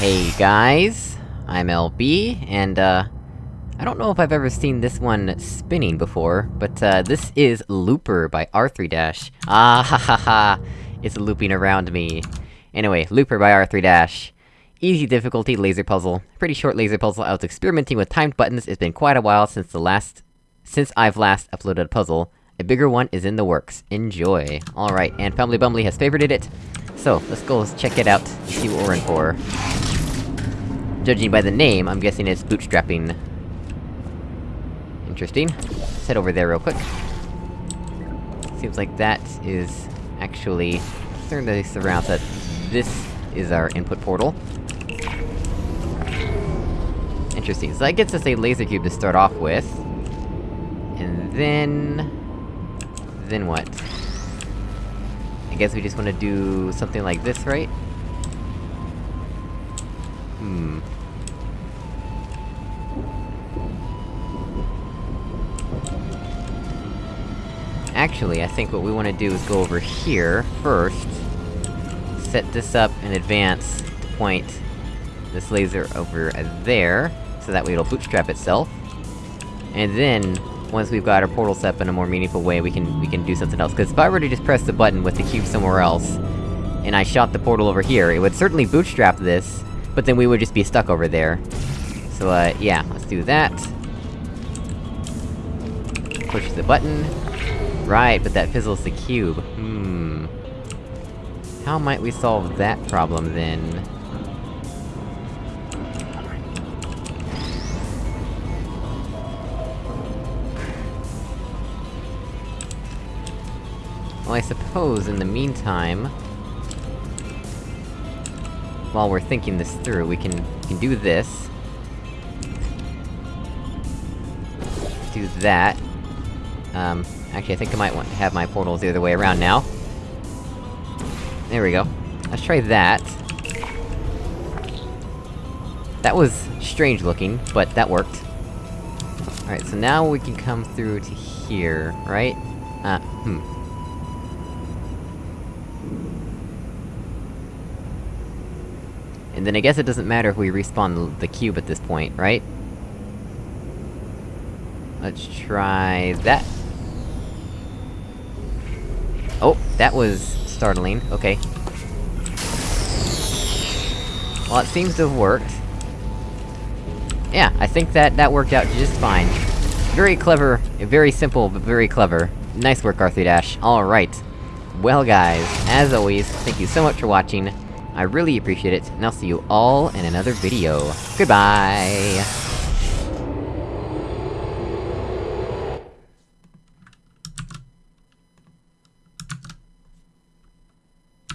Hey guys, I'm LB, and uh... I don't know if I've ever seen this one spinning before, but uh, this is Looper by R3-. Ah ha ha ha! It's looping around me. Anyway, Looper by R3-. Easy difficulty laser puzzle. Pretty short laser puzzle, I was experimenting with timed buttons, it's been quite a while since the last... since I've last uploaded a puzzle. A bigger one is in the works. Enjoy. Alright, and Fumbly Bumbly has favorited it, so, let's go check it out, see what we're in for. Judging by the name, I'm guessing it's bootstrapping. Interesting. Let's head over there real quick. Seems like that is... actually... turn this around that this is our input portal. Interesting, so that gets us a laser cube to start off with. And then... Then what? I guess we just wanna do something like this, right? Hmm... Actually, I think what we wanna do is go over here, first. Set this up in advance to point this laser over there, so that way it'll bootstrap itself. And then, once we've got our portal set up in a more meaningful way, we can- we can do something else. Cause if I were to just press the button with the cube somewhere else, and I shot the portal over here, it would certainly bootstrap this, but then we would just be stuck over there. So, uh, yeah, let's do that. Push the button. Right, but that fizzles the cube. Hmm... How might we solve that problem, then? Well, I suppose, in the meantime... While we're thinking this through, we can- we can do this. Do that. Um, actually I think I might want to have my portals the other way around now. There we go. Let's try that. That was strange looking, but that worked. Alright, so now we can come through to here, right? Uh, hmm. And then I guess it doesn't matter if we respawn the cube at this point, right? Let's try that. Oh, that was startling, okay. Well, it seems to have worked. Yeah, I think that- that worked out just fine. Very clever, very simple, but very clever. Nice work, R3-. Alright. Well guys, as always, thank you so much for watching, I really appreciate it, and I'll see you all in another video. Goodbye!